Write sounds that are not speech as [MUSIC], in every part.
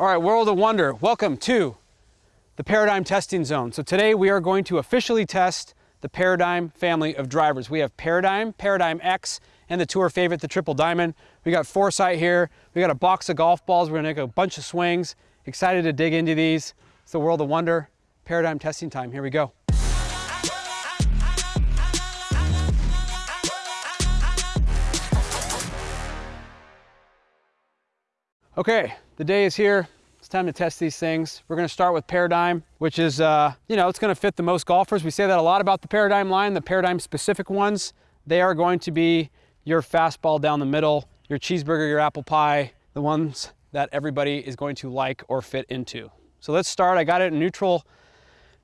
All right, World of Wunder, welcome to the Paradigm Testing Zone. So today we are going to officially test the Paradigm family of drivers. We have Paradigm, Paradigm X, and the tour favorite, the Triple Diamond. We got Foresight here. We got a box of golf balls. We're gonna make a bunch of swings. Excited to dig into these. It's the World of Wunder, Paradigm testing time. Here we go. Okay, the day is here. It's time to test these things. We're gonna start with Paradigm, which is, uh, you know, it's gonna fit the most golfers. We say that a lot about the Paradigm line, the Paradigm specific ones. They are going to be your fastball down the middle, your cheeseburger, your apple pie, the ones that everybody is going to like or fit into. So let's start. I got it in neutral,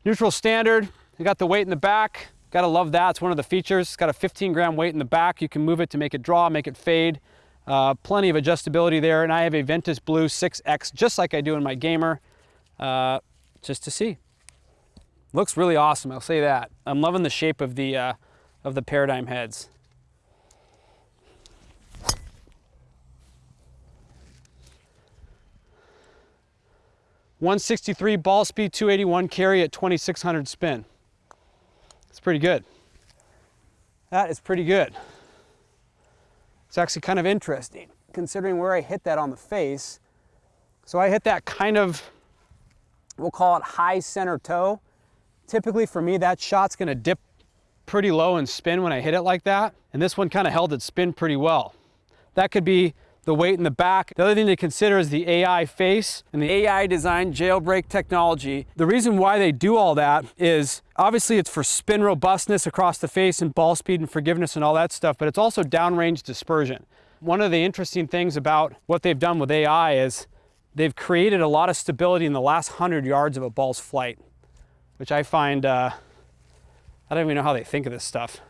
neutral standard. I got the weight in the back. Gotta love that. It's one of the features. It's got a 15 gram weight in the back. You can move it to make it draw, make it fade. Uh, plenty of adjustability there, and I have a Ventus Blue 6X, just like I do in my Gamer, uh, just to see. Looks really awesome, I'll say that. I'm loving the shape of the, uh, of the Paradigm heads. One sixty-three ball speed, 281 carry at 2600 spin. It's pretty good. That is pretty good. It's actually kind of interesting considering where I hit that on the face. So I hit that kind of, we'll call it high center toe. Typically for me, that shot's gonna dip pretty low and spin when I hit it like that. And this one kind of held its spin pretty well. That could be the weight in the back. The other thing to consider is the AI face and the AI designed jailbreak technology. The reason why they do all that is obviously it's for spin robustness across the face and ball speed and forgiveness and all that stuff, but it's also downrange dispersion. One of the interesting things about what they've done with AI is they've created a lot of stability in the last 100 yards of a ball's flight, which I find, uh, I don't even know how they think of this stuff.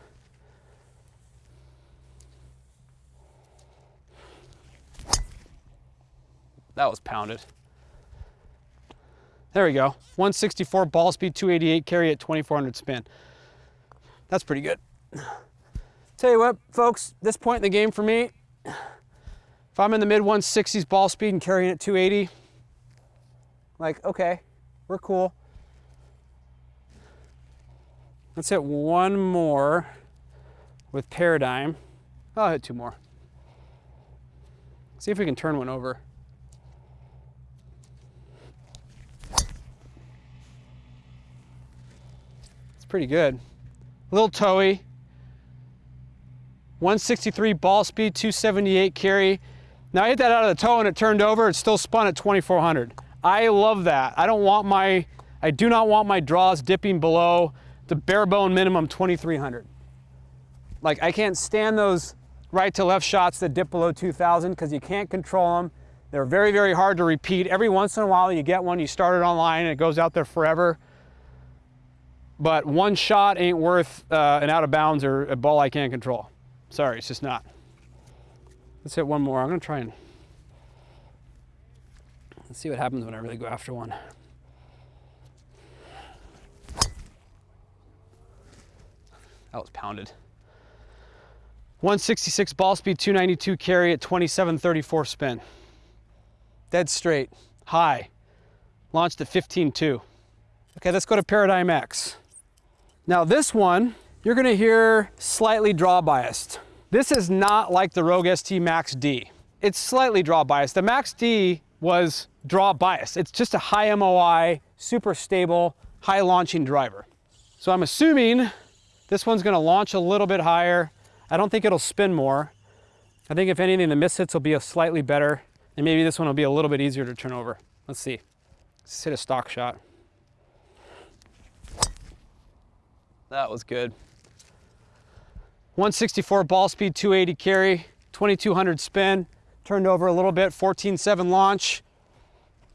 That was pounded. There we go. 164 ball speed, 288 carry at 2400 spin. That's pretty good. Tell you what, folks, this point in the game for me, if I'm in the mid 160s ball speed and carrying at 280, like, okay, we're cool. Let's hit one more with Paradigm. I'll hit two more. See if we can turn one over. Pretty good. A little towy. 163 ball speed, 278 carry. Now I hit that out of the toe and it turned over. It still spun at 2400. I love that. I don't want my, I do not want my draws dipping below the bare bone minimum 2300. Like I can't stand those right to left shots that dip below 2000 because you can't control them. They're very, very hard to repeat. Every once in a while you get one, you start it online and it goes out there forever but one shot ain't worth uh, an out of bounds or a ball I can't control. Sorry, it's just not. Let's hit one more. I'm gonna try and let's see what happens when I really go after one. That was pounded. 166 ball speed, 292 carry at 2734 spin. Dead straight, high. Launched at 15.2. Okay, let's go to Paradigm X. Now this one, you're gonna hear slightly draw biased. This is not like the Rogue ST Max D. It's slightly draw biased. The Max D was draw biased. It's just a high MOI, super stable, high launching driver. So I'm assuming this one's gonna launch a little bit higher. I don't think it'll spin more. I think if anything, the miss hits will be a slightly better, and maybe this one will be a little bit easier to turn over. Let's see. Let's hit a stock shot. That was good. 164 ball speed, 280 carry, 2200 spin, turned over a little bit, 14.7 launch.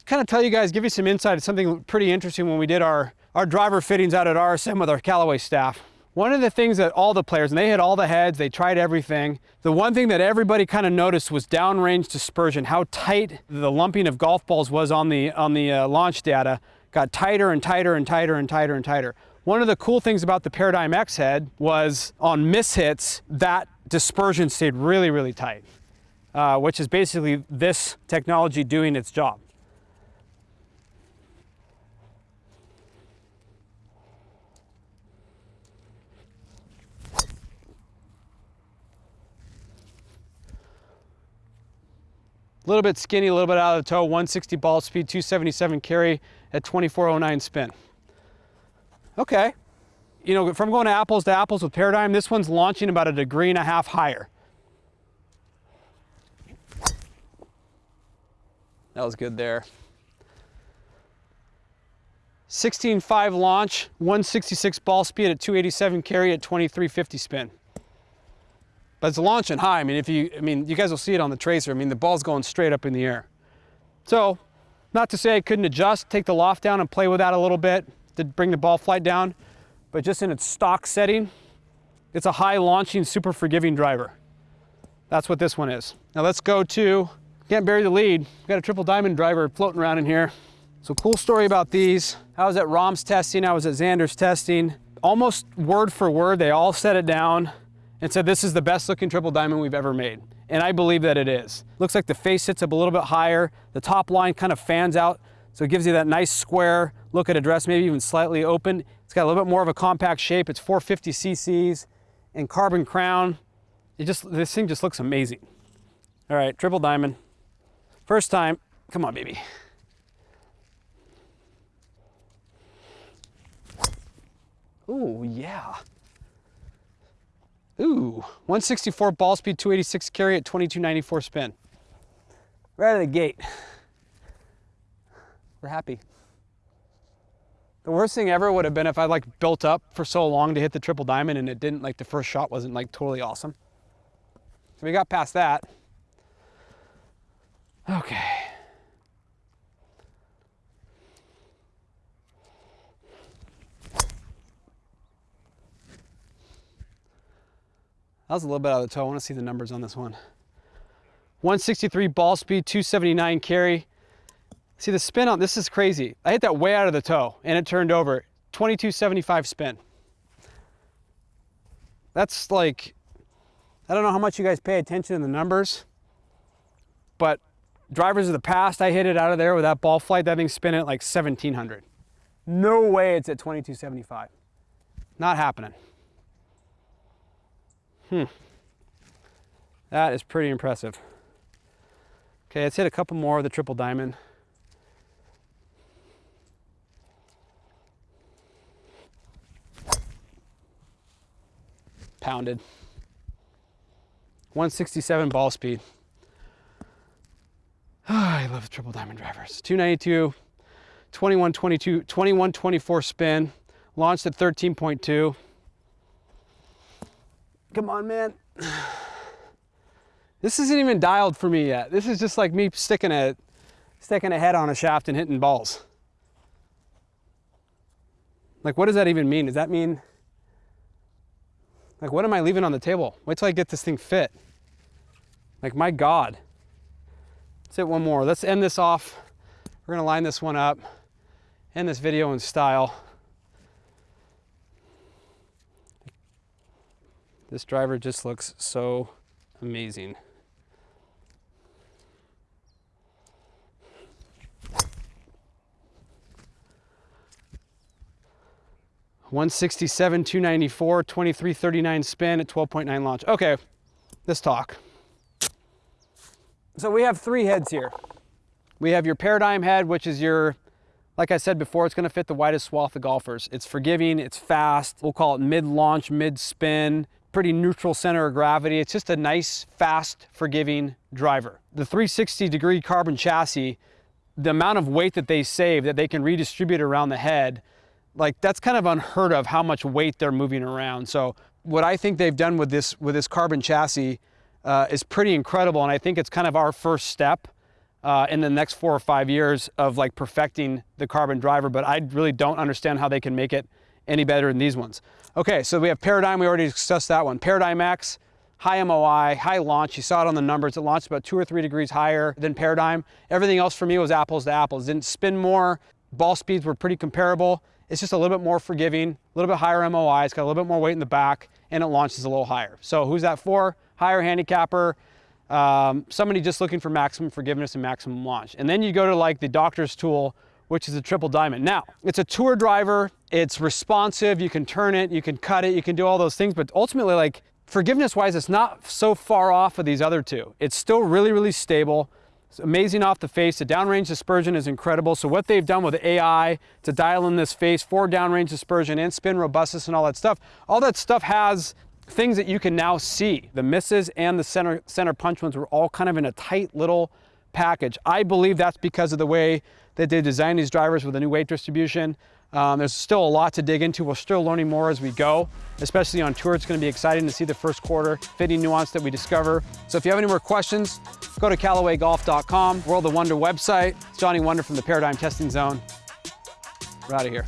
Kind of tell you guys, give you some insight. It's something pretty interesting when we did our, our driver fittings out at RSM with our Callaway staff. One of the things that all the players, and they hit all the heads, they tried everything. The one thing that everybody kind of noticed was downrange dispersion, how tight the lumping of golf balls was on the, on the uh, launch data. Got tighter and tighter and tighter and tighter and tighter. One of the cool things about the Paradigm X head was on miss hits that dispersion stayed really, really tight, uh, which is basically this technology doing its job. A little bit skinny, a little bit out of the toe, 160 ball speed, 277 carry at 2409 spin. Okay. You know, from going to apples to apples with Paradigm, this one's launching about a degree and a half higher. That was good there. 16.5 launch, 166 ball speed at 287 carry at 2350 spin. But it's launching high. I mean, if you, I mean, you guys will see it on the tracer. I mean, the ball's going straight up in the air. So, not to say I couldn't adjust, take the loft down and play with that a little bit to bring the ball flight down, but just in its stock setting, it's a high launching, super forgiving driver. That's what this one is. Now let's go to, can't bury the lead. We've got a triple diamond driver floating around in here. So cool story about these. I was at Rahm's testing, I was at Xander's testing. Almost word for word, they all set it down and said this is the best looking triple diamond we've ever made. And I believe that it is. Looks like the face sits up a little bit higher. The top line kind of fans out, so it gives you that nice square look at address, maybe even slightly open. It's got a little bit more of a compact shape. It's 450 cc's and carbon crown. It just, this thing just looks amazing. All right, triple diamond. First time, come on, baby. Ooh, yeah. Ooh, 164 ball speed, 286 carry at 2294 spin. Right out of the gate. We're happy. The worst thing ever would have been if I like built up for so long to hit the triple diamond and it didn't like the first shot wasn't like totally awesome. So we got past that. Okay. That was a little bit out of the toe. I want to see the numbers on this one. 163 ball speed, 279 carry. See the spin on, this is crazy. I hit that way out of the toe and it turned over. 2275 spin. That's like, I don't know how much you guys pay attention to the numbers, but drivers of the past, I hit it out of there with that ball flight, that thing spinning at like 1700. No way it's at 2275. Not happening. Hmm. That is pretty impressive. Okay, let's hit a couple more of the triple diamond. Pounded. 167 ball speed. Oh, [SIGHS] I love triple diamond drivers. 292, 21, 22, 21, 24 spin. Launched at 13.2. Come on, man. [SIGHS] This isn't even dialed for me yet. This is just like me sticking a, sticking a head on a shaft and hitting balls. Like, what does that even mean? Does that mean, like, what am I leaving on the table? Wait till I get this thing fit. Like, my God. Let's hit one more. Let's end this off. We're gonna line this one up, end this video in style. This driver just looks so amazing. One sixty-seven, two ninety-four, twenty-three thirty-nine spin at twelve point nine launch. Okay, let's talk. So we have three heads here. We have your paradigm head, which is your like I said before, it's gonna fit the widest swath of golfers. It's forgiving, it's fast. We'll call it mid-launch, mid-spin pretty neutral center of gravity. It's just a nice, fast, forgiving driver. The 360 degree carbon chassis, the amount of weight that they save that they can redistribute around the head, like that's kind of unheard of how much weight they're moving around. So what I think they've done with this, with this carbon chassis uh, is pretty incredible. And I think it's kind of our first step uh, in the next four or five years of like perfecting the carbon driver, but I really don't understand how they can make it any better than these ones. Okay, so we have Paradigm, we already discussed that one. Paradigm X, high MOI, high launch. You saw it on the numbers. It launched about two or three degrees higher than Paradigm. Everything else for me was apples to apples. Didn't spin more. Ball speeds were pretty comparable. It's just a little bit more forgiving, a little bit higher MOI. It's got a little bit more weight in the back and it launches a little higher. So who's that for? Higher handicapper, um, somebody just looking for maximum forgiveness and maximum launch. And then you go to like the doctor's tool, which is a triple diamond. Now, it's a tour driver, it's responsive, you can turn it, you can cut it, you can do all those things, but ultimately like forgiveness wise, it's not so far off of these other two. It's still really, really stable. It's amazing off the face. The downrange dispersion is incredible. So what they've done with AI to dial in this face for downrange dispersion and spin robustness and all that stuff, all that stuff has things that you can now see. The misses and the center, center punch ones were all kind of in a tight little package. I believe that's because of the way that they designed these drivers with a new weight distribution. Um, there's still a lot to dig into. We're still learning more as we go, especially on tour. It's gonna be exciting to see the first quarter fitting nuance that we discover. So if you have any more questions, go to CallawayGolf.com, World of Wunder website. It's Johnny Wunder from the Paradigm Testing Zone. We're out of here.